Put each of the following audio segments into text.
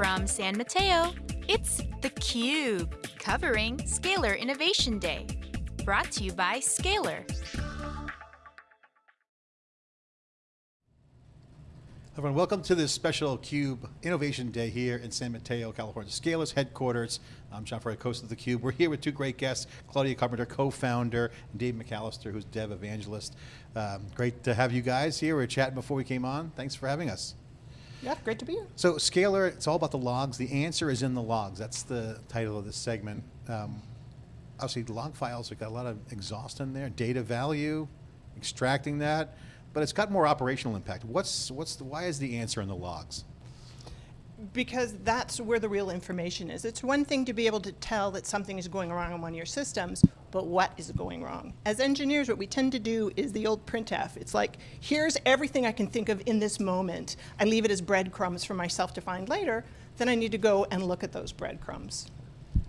From San Mateo, it's theCUBE, covering Scalyr Innovation Day. Brought to you by Scalyr. Everyone, welcome to this special CUBE Innovation Day here in San Mateo, California. Scalyr's headquarters. I'm John Furrier, host of theCUBE. We're here with two great guests, Claudia Carpenter, co-founder, and Dave McAllister, who's dev evangelist. Um, great to have you guys here. We were chatting before we came on. Thanks for having us. Yeah, great to be here. So Scalyr, it's all about the logs. The answer is in the logs. That's the title of this segment. Um, obviously, the log files have got a lot of exhaust in there, data value, extracting that but it's got more operational impact. What's, what's the, why is the answer in the logs? Because that's where the real information is. It's one thing to be able to tell that something is going wrong in one of your systems, but what is going wrong? As engineers, what we tend to do is the old printf. It's like, here's everything I can think of in this moment. I leave it as breadcrumbs for myself to find later. Then I need to go and look at those breadcrumbs.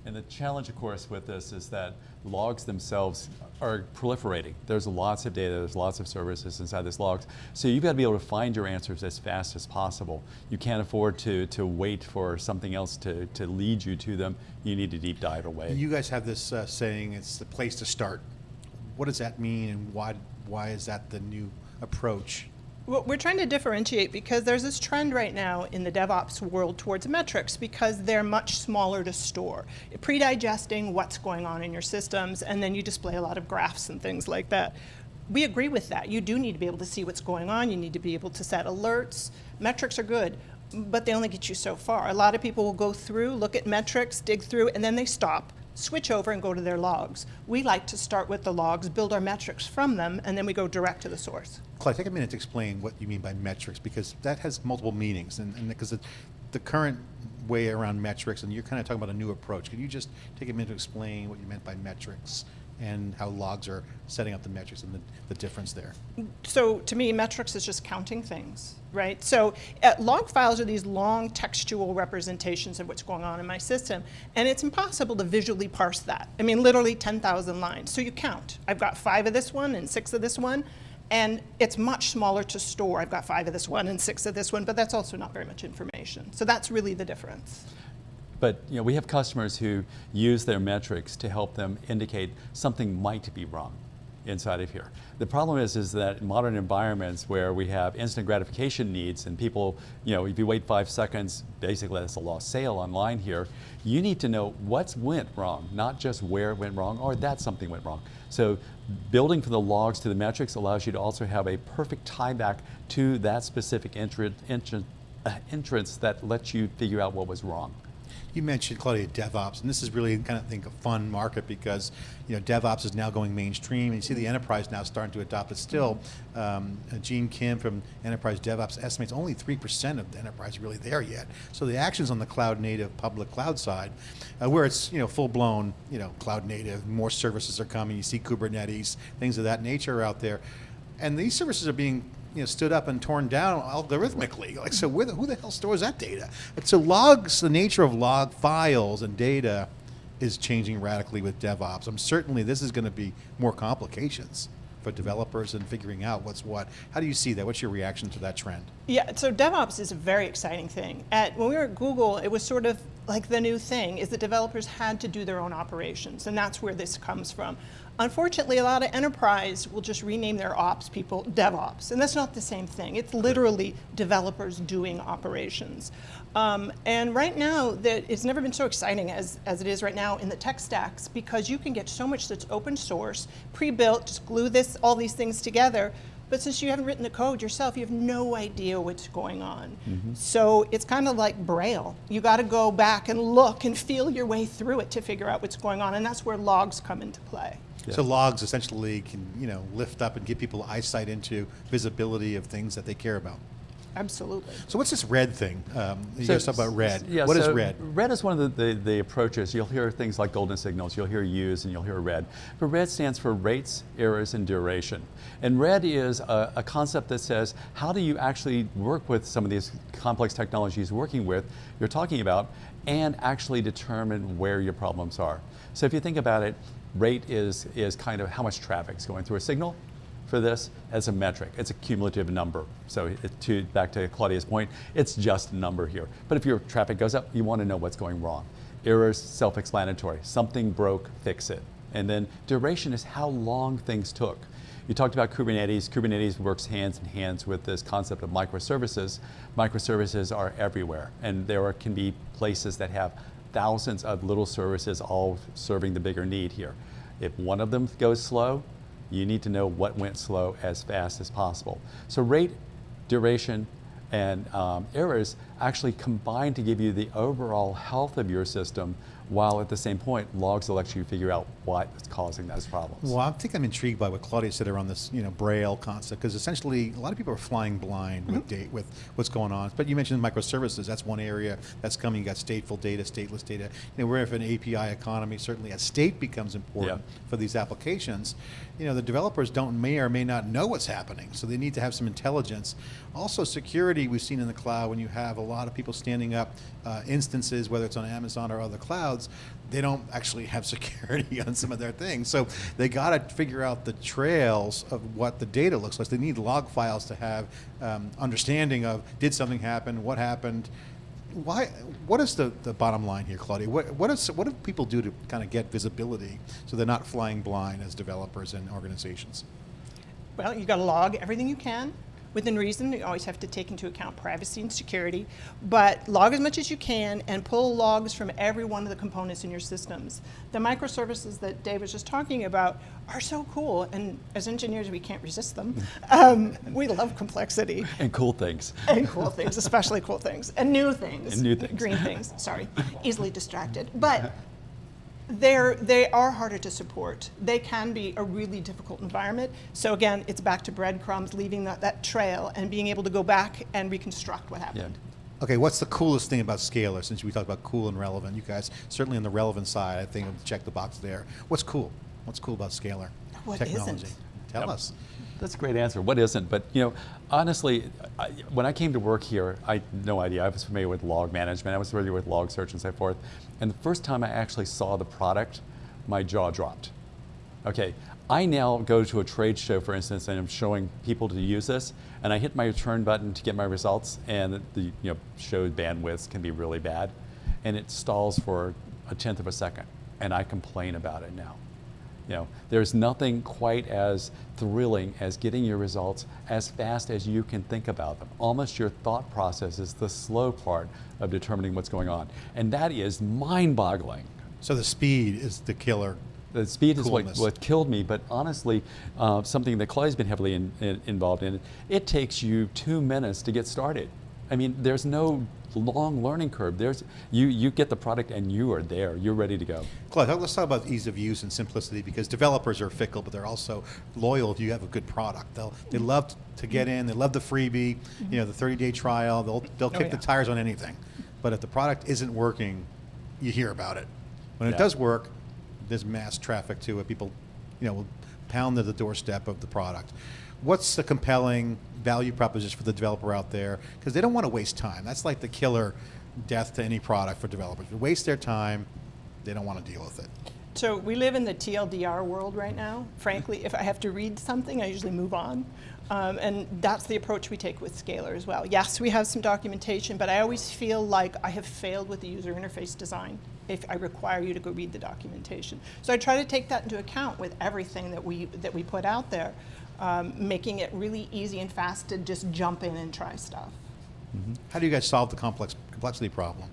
And the challenge, of course, with this is that logs themselves are proliferating. There's lots of data, there's lots of services inside these logs. So you've got to be able to find your answers as fast as possible. You can't afford to, to wait for something else to, to lead you to them. You need to deep dive away. You guys have this uh, saying, it's the place to start. What does that mean and why, why is that the new approach? We're trying to differentiate because there's this trend right now in the DevOps world towards metrics because they're much smaller to store. Pre-digesting what's going on in your systems and then you display a lot of graphs and things like that. We agree with that. You do need to be able to see what's going on. You need to be able to set alerts. Metrics are good, but they only get you so far. A lot of people will go through, look at metrics, dig through, and then they stop switch over and go to their logs. We like to start with the logs, build our metrics from them, and then we go direct to the source. Clay, take a minute to explain what you mean by metrics, because that has multiple meanings, and, and because the current way around metrics, and you're kind of talking about a new approach. Can you just take a minute to explain what you meant by metrics and how logs are setting up the metrics and the, the difference there? So to me, metrics is just counting things, right? So uh, log files are these long textual representations of what's going on in my system, and it's impossible to visually parse that. I mean, literally 10,000 lines. So you count. I've got five of this one and six of this one, and it's much smaller to store. I've got five of this one and six of this one, but that's also not very much information. So that's really the difference. But you know, we have customers who use their metrics to help them indicate something might be wrong inside of here. The problem is, is that in modern environments where we have instant gratification needs and people, you know, if you wait five seconds, basically that's a lost sale online here, you need to know what's went wrong, not just where it went wrong or that something went wrong. So building from the logs to the metrics allows you to also have a perfect tie back to that specific entrance, entrance, uh, entrance that lets you figure out what was wrong. You mentioned, Claudia, DevOps, and this is really kind of think a fun market because you know DevOps is now going mainstream, and you see the enterprise now starting to adopt it. Still, um, Gene Kim from Enterprise DevOps estimates only three percent of the enterprise really there yet. So the actions on the cloud native public cloud side, uh, where it's you know full blown you know cloud native, more services are coming. You see Kubernetes, things of that nature out there, and these services are being you know, stood up and torn down algorithmically. Like, so the, who the hell stores that data? so logs, the nature of log files and data is changing radically with DevOps. I'm certainly this is going to be more complications for developers and figuring out what's what. How do you see that? What's your reaction to that trend? Yeah, so DevOps is a very exciting thing. At, when we were at Google, it was sort of like the new thing, is that developers had to do their own operations, and that's where this comes from. Unfortunately, a lot of enterprise will just rename their ops people DevOps, and that's not the same thing. It's literally developers doing operations. Um, and right now, that it's never been so exciting as, as it is right now in the tech stacks because you can get so much that's open source, pre-built, just glue this, all these things together, but since you haven't written the code yourself, you have no idea what's going on. Mm -hmm. So it's kind of like Braille. You got to go back and look and feel your way through it to figure out what's going on, and that's where logs come into play. Yeah. So logs essentially can you know lift up and give people eyesight into visibility of things that they care about. Absolutely. So what's this red thing? Um, you so, guys talk about red. Yeah, what so is red? Red is one of the, the, the, approaches. You'll hear things like golden signals, you'll hear use, and you'll hear red. But red stands for rates, errors, and duration. And red is a, a concept that says, how do you actually work with some of these complex technologies working with, you're talking about, and actually determine where your problems are. So if you think about it, rate is, is kind of how much traffic is going through a signal, for this as a metric. It's a cumulative number. So to, back to Claudia's point, it's just a number here. But if your traffic goes up, you want to know what's going wrong. Errors, self-explanatory. Something broke, fix it. And then duration is how long things took. You talked about Kubernetes. Kubernetes works hands in hands with this concept of microservices. Microservices are everywhere, and there are, can be places that have thousands of little services all serving the bigger need here. If one of them goes slow, you need to know what went slow as fast as possible. So rate, duration, and um, errors actually combine to give you the overall health of your system while at the same point logs will you figure out what's causing those problems. Well, I think I'm intrigued by what Claudia said around this, you know, Braille concept, because essentially a lot of people are flying blind with Mm-hmm. date with what's going on. But you mentioned microservices. That's one area that's coming. You got stateful data, stateless data. You know, we're in an API economy. Certainly, as state becomes important Yeah. for these applications, you know, the developers don't may or may not know what's happening. So they need to have some intelligence. Also, security we've seen in the cloud when you have a lot of people standing up uh, instances, whether it's on Amazon or other clouds, they don't actually have security on some of their things. So they got to figure out the trails of what the data looks like. They need log files to have um, understanding of did something happen, what happened. Why? What is the, the bottom line here, Claudia? What, what, is, what do people do to kind of get visibility so they're not flying blind as developers and organizations? Well, you got to log everything you can within reason. You always have to take into account privacy and security, but log as much as you can and pull logs from every one of the components in your systems. The microservices that Dave was just talking about are so cool, and as engineers, we can't resist them. Um, we love complexity and cool things. and cool things, especially cool things, and new things. And new things. Green things, sorry. Easily distracted. But they're, they are harder to support. They can be a really difficult environment. So again, it's back to breadcrumbs, leaving that, that trail and being able to go back and reconstruct what Yeah. happened. Okay, what's the coolest thing about Scalyr? Since we talked about cool and relevant, you guys certainly on the relevant side, I think check the box there. What's cool? What's cool about Scalyr What technology? isn't? Tell Yep. us. That's a great answer. What isn't? But you know, honestly, I, when I came to work here, I had no idea. I was familiar with log management. I was familiar with log search and so forth. And the first time I actually saw the product, my jaw dropped. Okay, I now go to a trade show, for instance, and I'm showing people to use this, and I hit my return button to get my results, and the you know show bandwidths can be really bad, and it stalls for a tenth of a second, and I complain about it now. You know, there's nothing quite as thrilling as getting your results as fast as you can think about them. Almost your thought process is the slow part of determining what's going on. And that is mind-boggling. So the speed is the killer. The speed is what, what killed me, but honestly, uh, something that Claudia's been heavily in, in- involved in, it takes you two minutes to get started. I mean, there's no long learning curve. There's, you, you get the product and you are there. You're ready to go. Claude, let's talk about ease of use and simplicity because developers are fickle, but they're also loyal if you have a good product. They'll they mm-hmm. love to get in, they love the freebie, you know, the mm-hmm. 30-day trial. They'll they'll oh, kick yeah. the tires on anything. But if the product isn't working, you hear about it. When it does work, there's mass traffic to it. People, you know, will pound to the doorstep of the product. What's the compelling value proposition for the developer out there? Because they don't want to waste time. That's like the killer death to any product for developers. They waste their time, they don't want to deal with it. So we live in the TLDR world right now. Frankly, if I have to read something, I usually move on. Um, and that's the approach we take with Scalyr as well. Yes, we have some documentation, but I always feel like I have failed with the user interface design if I require you to go read the documentation. So I try to take that into account with everything that we, that we put out there, um, making it really easy and fast to just jump in and try stuff. How do you guys solve the complex complexity problem?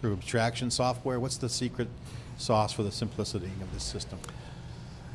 Through abstraction software? What's the secret sauce for the simplicity of this system?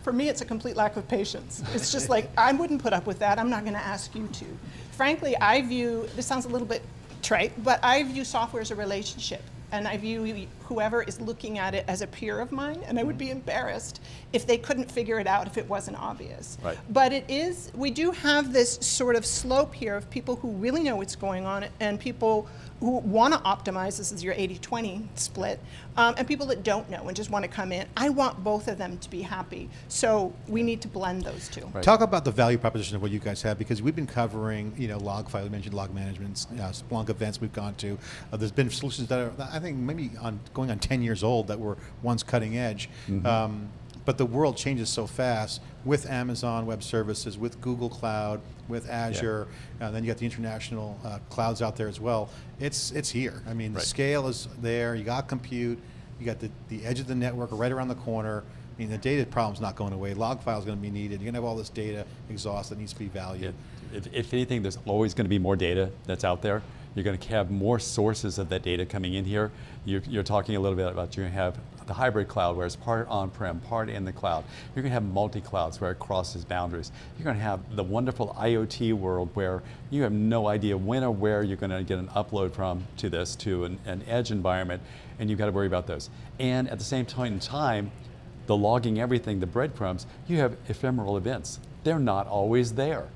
For me, it's a complete lack of patience. It's just like, I wouldn't put up with that. I'm not going to ask you to. Frankly, I view, this sounds a little bit trite, but I view software as a relationship. And I view whoever is looking at it as a peer of mine, and I would be mm-hmm. embarrassed if they couldn't figure it out if it wasn't obvious. Right. But it is, we do have this sort of slope here of people who really know what's going on and people who want to optimize, this is your 80-20 split, um, and people that don't know and just want to come in. I want both of them to be happy. So we need to blend those two. Right. Talk about the value proposition of what you guys have because we've been covering, you know, log file, we mentioned log management, uh, Splunk events we've gone to. Uh, there's been solutions that are, I think, maybe on going on 10 years old that were once cutting edge. Um, but the world changes so fast with Amazon Web Services, with Google Cloud, with Azure, and then you got the international uh, clouds out there as well. It's it's here. I mean, Right. the scale is there. You got compute. You got the, the edge of the network right around the corner. I mean, the data problem's not going away. Log file is going to be needed. You're going to have all this data exhaust that needs to be valued. If, if anything, there's always going to be more data that's out there. You're going to have more sources of that data coming in here. You're, you're talking a little bit about you're going to have the hybrid cloud where it's part on-prem, part in the cloud. You're going to have multi-clouds where it crosses boundaries. You're going to have the wonderful IoT world where you have no idea when or where you're going to get an upload from to this, to an, an edge environment, and you've got to worry about those. And at the same point in time, the logging everything, the breadcrumbs, you have ephemeral events. They're not always there.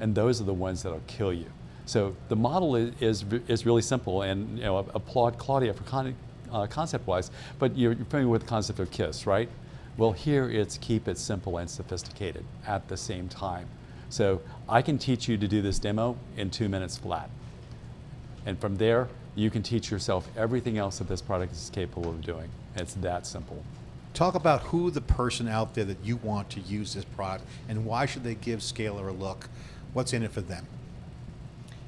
And those are the ones that'll kill you. So the model is, is, really simple and you know, applaud Claudia for con, uh, concept-wise, but you're, you're familiar with the concept of KISS, right? Well, here it's keep it simple and sophisticated at the same time. So I can teach you to do this demo in two minutes flat. And from there, you can teach yourself everything else that this product is capable of doing. It's that simple. Talk about who the person out there that you want to use this product and why should they give Scalyr a look? What's in it for them?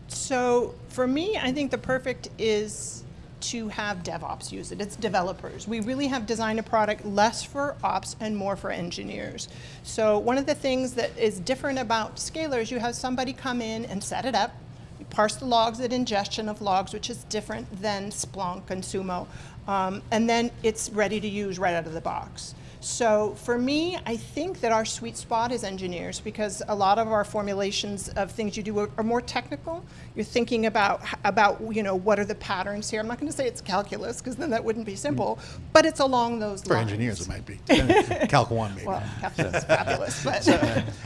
So for me, I think the perfect is to have DevOps use it. It's developers. We really have designed a product less for ops and more for engineers. So one of the things that is different about Scalyr is you have somebody come in and set it up, you parse the logs at ingestion of logs, which is different than Splunk and Sumo, um, and then it's ready to use right out of the box. So for me, I think that our sweet spot is engineers because a lot of our formulations of things you do are, are more technical. You're thinking about about you know what are the patterns here. I'm not going to say it's calculus because then that wouldn't be simple, but it's along those lines. For lines. engineers, it might be. Calc 1 maybe. Well, calculus is fabulous, but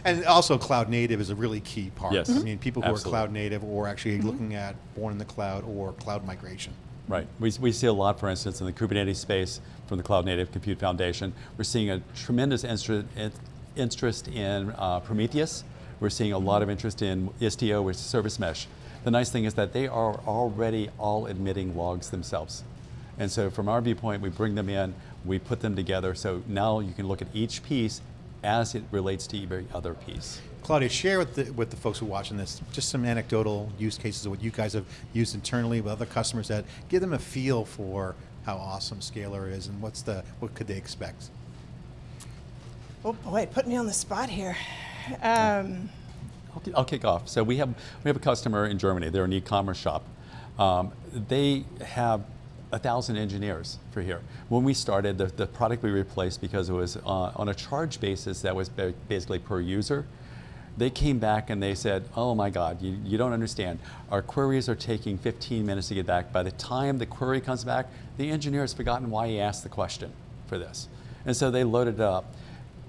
and also cloud native is a really key part. Yes. I Mhm. mean, people who Absolutely. are cloud native or actually looking at born in the cloud or cloud migration. Right. We, we see a lot, for instance, in the Kubernetes space from the Cloud Native Compute Foundation. We're seeing a tremendous interest in uh, Prometheus. We're seeing a lot of interest in Istio, which is Service Mesh. The nice thing is that they are already all admitting logs themselves. And so from our viewpoint, we bring them in, we put them together, so now you can look at each piece as it relates to every other piece. Claudia, share with the, with the folks who are watching this just some anecdotal use cases of what you guys have used internally with other customers that give them a feel for how awesome Scalyr is and what's the what could they expect. oh boy, put me on the spot here. Um, I'll, I'll kick off. So we have we have a customer in Germany. They're an e-commerce shop. Um, they have a thousand engineers for here. When we started, the, the product we replaced because it was uh, on a charge basis that was basically per user. They came back and they said, "Oh my God, you, you don't understand. Our queries are taking 15 minutes to get back. By the time the query comes back, the engineer has forgotten why he asked the question for this, and so they loaded it up."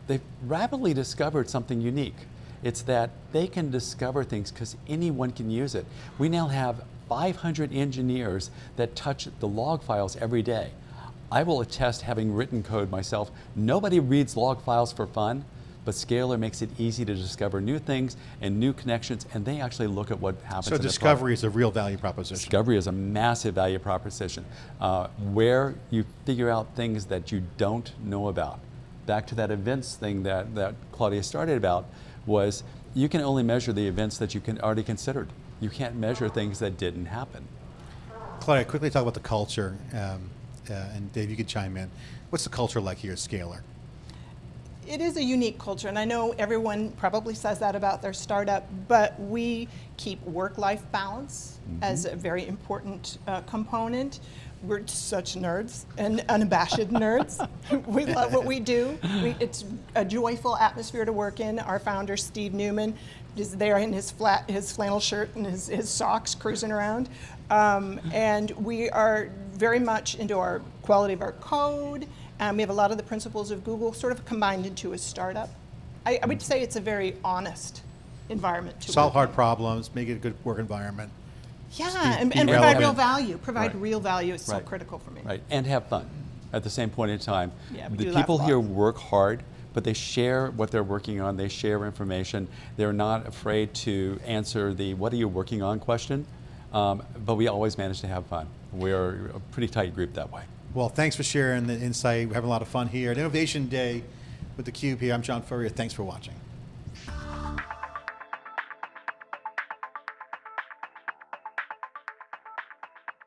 They've rapidly discovered something unique. It's that they can discover things because anyone can use it. We now have 500 engineers that touch the log files every day. I will attest, having written code myself, nobody reads log files for fun, but Scalyr makes it easy to discover new things and new connections, and they actually look at what happens So discovery is a real value proposition. Discovery is a massive value proposition uh, where you figure out things that you don't know about. Back to that events thing that, that Claudia started about was you can only measure the events that you can already considered. You can't measure things that didn't happen. Claudia, quickly talk about the culture, um, uh, and Dave, you could chime in. What's the culture like here at Scalyr? it is a unique culture, and I know everyone probably says that about their startup, but we keep work-life balance as a very important uh, component. We're such nerds and unabashed nerds. we love what we do. We, it's a joyful atmosphere to work in. Our founder, Steve Newman, is there in his flat, his flannel shirt and his, his socks cruising around. Um, and we are very much into our quality of our code. Um, we have a lot of the principles of Google sort of combined into a startup. I, I would say it's a very honest environment to Solve hard in. problems, make it a good work environment. Yeah, be- and, be and provide real value. Provide Right. real value is so Right. critical for me. Right, and have fun at the same point in time. Yeah, the people here work hard, but they share what they're working on. They share information. They're not afraid to answer the "What are you working on?" question. Um, but we always manage to have fun. We're a pretty tight group that way. Well, thanks for sharing the insight. We're having a lot of fun here at Innovation Day. with theCUBE here. I'm John Furrier, thanks for watching.